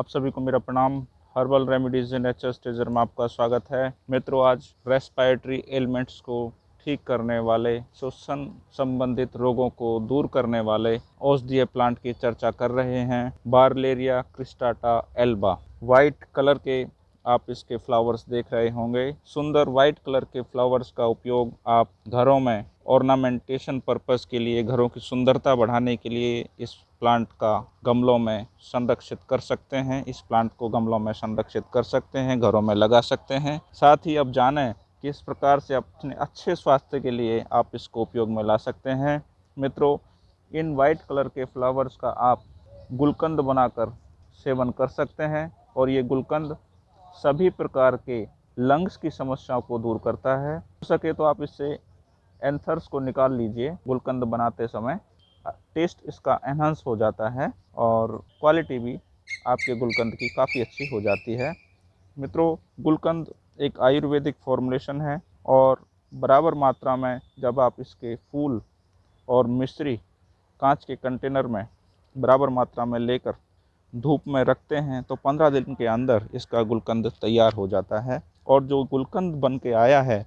आप सभी को मेरा प्रणाम। हर्बल रेमेडीज इन एच स्टेजर में आपका स्वागत है। मित्रों, आज रेस्पायरेटरी एलिमेंट्स को ठीक करने वाले, श्वसन संबंधित रोगों को दूर करने वाले औषधीय प्लांट की चर्चा कर रहे हैं। Barleria cristata alba white colour के आप इसके फ्लावर्स देख रहे होंगे। सुंदर वाइट कलर के फ्लावर्स का उपयोग आप घरों में ऑर्नामेंटेशन पर्पज़ के लिए, घरों की सुंदरता बढ़ाने के लिए इस प्लांट का गमलों में संरक्षित कर सकते हैं। इस प्लांट को गमलों में संरक्षित कर सकते हैं, घरों में लगा सकते हैं। साथ ही अब जानें किस प्रकार से अपने अच्छे स्वास्थ्य के लिए आप इसको उपयोग में ला सकते हैं। मित्रों, इन वाइट कलर के फ्लावर्स का आप गुलकंद बनाकर सेवन कर सकते हैं और ये गुलकंद सभी प्रकार के लंग्स की समस्याओं को दूर करता है। हो सके तो आप इससे एंथर्स को निकाल लीजिए। गुलकंद बनाते समय टेस्ट इसका एनहांस हो जाता है और क्वालिटी भी आपके गुलकंद की काफ़ी अच्छी हो जाती है। मित्रों, गुलकंद एक आयुर्वेदिक फॉर्मुलेशन है और बराबर मात्रा में जब आप इसके फूल और मिश्री कांच के कंटेनर में बराबर मात्रा में लेकर धूप में रखते हैं तो पंद्रह दिन के अंदर इसका गुलकंद तैयार हो जाता है। और जो गुलकंद बन के आया है,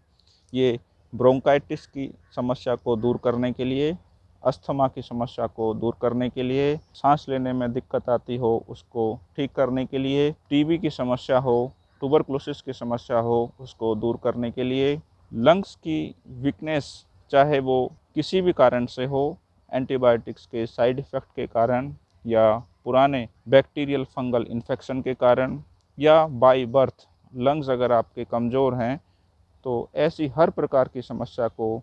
ये ब्रोंकाइटिस की समस्या को दूर करने के लिए, अस्थमा की समस्या को दूर करने के लिए, सांस लेने में दिक्कत आती हो उसको ठीक करने के लिए, टीबी की समस्या हो ट्यूबरक्लोसिस की समस्या हो उसको दूर करने के लिए लंग्स की वीकनेस चाहे वो किसी भी कारण से हो एंटीबायोटिक्स के साइड इफ़ेक्ट के कारण या पुराने बैक्टीरियल फंगल इन्फेक्शन के कारण या बाई बर्थ लंग्स अगर आपके कमज़ोर हैं तो ऐसी हर प्रकार की समस्या को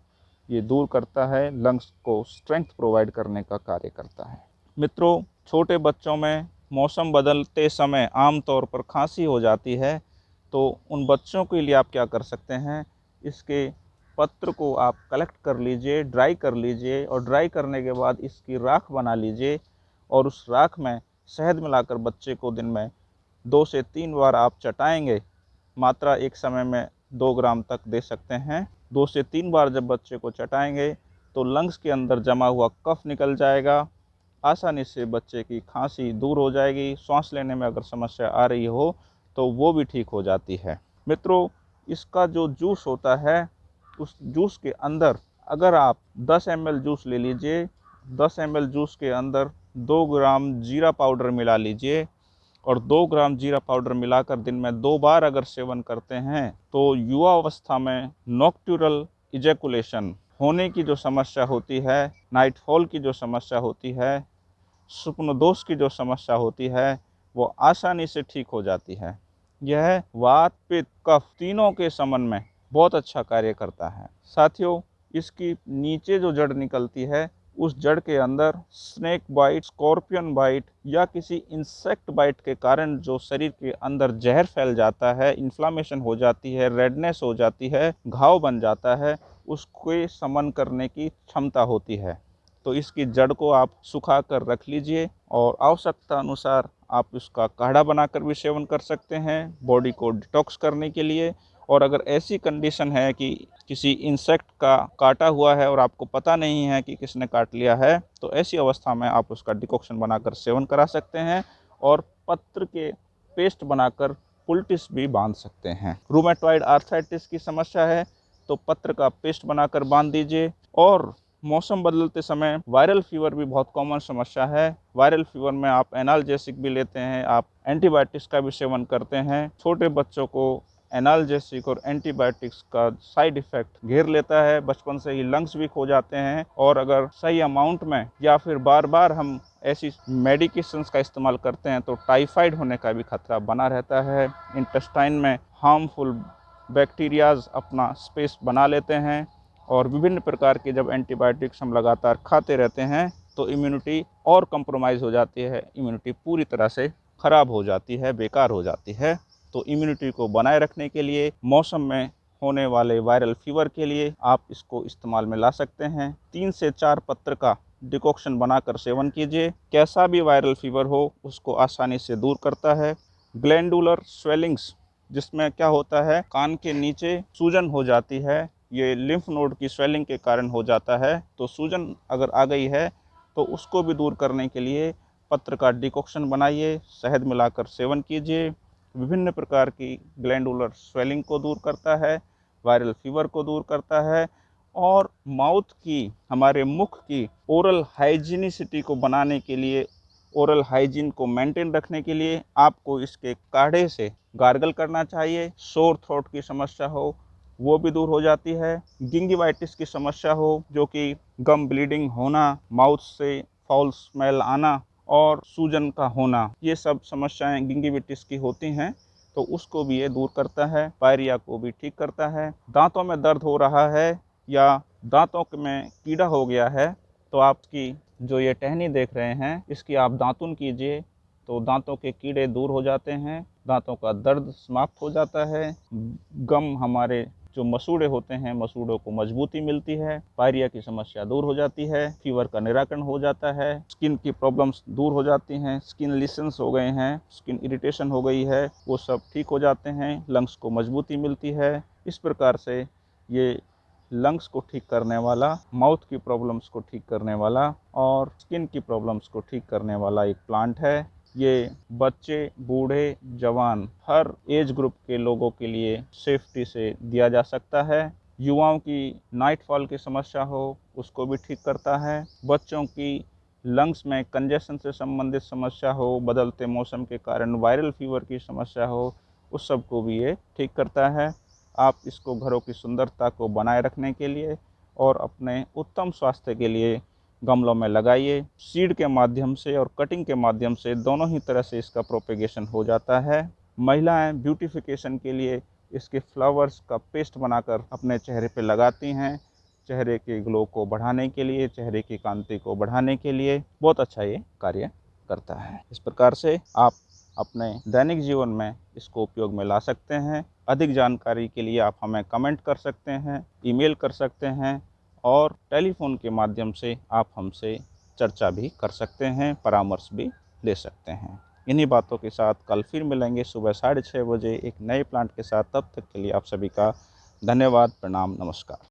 ये दूर करता है लंग्स को स्ट्रेंथ प्रोवाइड करने का कार्य करता है। मित्रों, छोटे बच्चों में मौसम बदलते समय आमतौर पर खांसी हो जाती है तो उन बच्चों के लिए आप क्या कर सकते हैं, इसके पत्र को आप कलेक्ट कर लीजिए ड्राई कर लीजिए और ड्राई करने के बाद इसकी राख बना लीजिए। और उस राख में शहद मिलाकर बच्चे को दिन में दो से तीन बार आप चटाएँगे, मात्रा एक समय में दो ग्राम तक दे सकते हैं। दो से तीन बार जब बच्चे को चटाएँगे तो लंग्स के अंदर जमा हुआ कफ निकल जाएगा। आसानी से बच्चे की खांसी दूर हो जाएगी। सांस लेने में अगर समस्या आ रही हो तो वो भी ठीक हो जाती है। मित्रों, इसका जो जूस होता है, उस जूस के अंदर अगर आप 10 एम जूस ले लीजिए 10 एम जूस के अंदर दो ग्राम जीरा पाउडर मिला लीजिए और दो ग्राम जीरा पाउडर मिलाकर दिन में दो बार अगर सेवन करते हैं तो युवा अवस्था में नॉक्ट्यूरल इजेकुलेशन होने की जो समस्या होती है, नाइटफॉल की जो समस्या होती है स्वप्न दोष की जो समस्या होती है, वो आसानी से ठीक हो जाती है। यह वात, पित्त, कफ तीनों के समन में बहुत अच्छा कार्य करता है। साथियों, इसकी नीचे जो जड़ निकलती है उस जड़ के अंदर स्नेक बाइट स्कॉर्पियन बाइट या किसी इंसेक्ट बाइट के कारण जो शरीर के अंदर जहर फैल जाता है इन्फ्लामेशन हो जाती है रेडनेस हो जाती है, घाव बन जाता है, उसको समन करने की क्षमता होती है। तो इसकी जड़ को आप सुखा कर रख लीजिए और आवश्यकता अनुसार आप इसका काढ़ा बनाकर भी सेवन कर सकते हैं बॉडी को डिटॉक्स करने के लिए और अगर ऐसी कंडीशन है कि किसी इंसेक्ट का काटा हुआ है और आपको पता नहीं है कि किसने काट लिया है तो ऐसी अवस्था में आप उसका डिकॉक्शन बनाकर सेवन करा सकते हैं और पत्र के पेस्ट बनाकर पुलटिस भी बाँध सकते हैं। रूमेटॉइड आर्थराइटिस की समस्या है तो पत्र का पेस्ट बनाकर बाँध दीजिए और मौसम बदलते समय वायरल फीवर भी बहुत कॉमन समस्या है। वायरल फीवर में आप एनालजेसिक भी लेते हैं, आप एंटीबायोटिक्स का भी सेवन करते हैं। छोटे बच्चों को एनालजेसिक और एंटीबायोटिक्स का साइड इफ़ेक्ट घेर लेता है। बचपन से ही लंग्स वीक हो जाते हैं और अगर सही अमाउंट में या फिर बार बार हम ऐसी मेडिकेशंस का इस्तेमाल करते हैं तो टाइफाइड होने का भी खतरा बना रहता है। इंटेस्टाइन में हार्मफुल बैक्टीरियाज अपना स्पेस बना लेते हैं और विभिन्न प्रकार के जब एंटीबायोटिक्स हम लगातार खाते रहते हैं तो इम्यूनिटी और कंप्रोमाइज़ हो जाती है। इम्यूनिटी पूरी तरह से ख़राब हो जाती है, बेकार हो जाती है। तो इम्यूनिटी को बनाए रखने के लिए, मौसम में होने वाले वायरल फीवर के लिए आप इसको इस्तेमाल में ला सकते हैं। तीन से चार पत्र का डिकॉक्शन बनाकर सेवन कीजिए। कैसा भी वायरल फीवर हो, उसको आसानी से दूर करता है। ग्लैंडुलर स्वेलिंग्स जिसमें क्या होता है, कान के नीचे सूजन हो जाती है। ये लिम्फ नोड की स्वेलिंग के कारण हो जाता है। तो सूजन अगर आ गई है तो उसको भी दूर करने के लिए पत्र का डिकॉक्शन बनाइए। शहद मिलाकर सेवन कीजिए। विभिन्न प्रकार की ग्लैंडुलर स्वेलिंग को दूर करता है, वायरल फीवर को दूर करता है और माउथ की, हमारे मुख की ओरल हाइजीनिसिटी को बनाने के लिए ओरल हाइजीन को मेंटेन रखने के लिए आपको इसके काढ़े से गार्गल करना चाहिए। शोर थ्रोट की समस्या हो, वो भी दूर हो जाती है। गिंगिवाइटिस की समस्या हो, जो कि गम ब्लीडिंग होना, माउथ से फाउल स्मेल आना और सूजन का होना, ये सब समस्याएँ गिंगिविटिस की होती हैं तो उसको भी ये दूर करता है, पायरिया को भी ठीक करता है। दांतों में दर्द हो रहा है या दांतों में कीड़ा हो गया है तो आपकी जो ये टहनी देख रहे हैं, इसकी आप दांतुन कीजिए तो दांतों के कीड़े दूर हो जाते हैं, दांतों का दर्द समाप्त हो जाता है। गम हमारे जो मसूड़े होते हैं, मसूड़ों को मजबूती मिलती है, पायरिया की समस्या दूर हो जाती है, फीवर का निराकरण हो जाता है, स्किन की प्रॉब्लम्स दूर हो जाती हैं, स्किन लिसन्स हो गए हैं, स्किन इरिटेशन हो गई है, वो सब ठीक हो जाते हैं, लंग्स को मजबूती मिलती है। इस प्रकार से ये लंग्स को ठीक करने वाला, माउथ की प्रॉब्लम्स को ठीक करने वाला और स्किन की प्रॉब्लम्स को ठीक करने वाला एक प्लांट है। ये बच्चे, बूढ़े, जवान, हर एज ग्रुप के लोगों के लिए सेफ्टी से दिया जा सकता है। युवाओं की नाइट फॉल की समस्या हो, उसको भी ठीक करता है। बच्चों की लंग्स में कंजेशन से संबंधित समस्या हो, बदलते मौसम के कारण वायरल फीवर की समस्या हो, उस सबको भी ये ठीक करता है। आप इसको घरों की सुंदरता को बनाए रखने के लिए और अपने उत्तम स्वास्थ्य के लिए गमलों में लगाइए, सीड के माध्यम से और कटिंग के माध्यम से दोनों ही तरह से इसका प्रोपेगेशन हो जाता है। महिलाएँ ब्यूटिफिकेशन के लिए इसके फ्लावर्स का पेस्ट बनाकर अपने चेहरे पर लगाती हैं, चेहरे के ग्लो को बढ़ाने के लिए, चेहरे की कांति को बढ़ाने के लिए। बहुत अच्छा ये कार्य करता है। इस प्रकार से आप अपने दैनिक जीवन में इसको उपयोग में ला सकते हैं। अधिक जानकारी के लिए आप हमें कमेंट कर सकते हैं ईमेल कर सकते हैं। और टेलीफोन के माध्यम से आप हमसे चर्चा भी कर सकते हैं, परामर्श भी ले सकते हैं। इन्हीं बातों के साथ कल फिर मिलेंगे सुबह साढ़े छः बजे एक नए प्लांट के साथ। तब तक के लिए आप सभी का धन्यवाद, प्रणाम, नमस्कार।